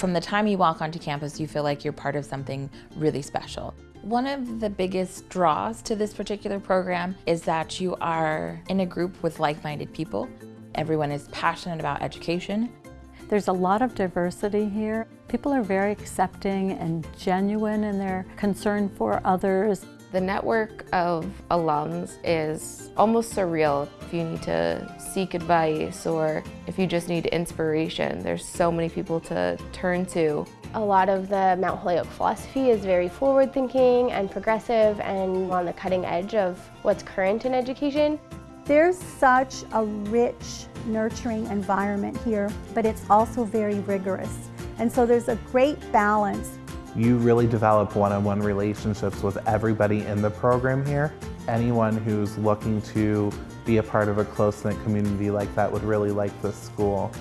From the time you walk onto campus, you feel like you're part of something really special. One of the biggest draws to this particular program is that you are in a group with like-minded people. Everyone is passionate about education. There's a lot of diversity here. People are very accepting and genuine in their concern for others. The network of alums is almost surreal. If you need to seek advice or if you just need inspiration, there's so many people to turn to. A lot of the Mount Holyoke philosophy is very forward-thinking and progressive and on the cutting edge of what's current in education. There's such a rich, nurturing environment here, but it's also very rigorous. And so there's a great balance you really develop one-on-one -on -one relationships with everybody in the program here. Anyone who's looking to be a part of a close-knit community like that would really like this school.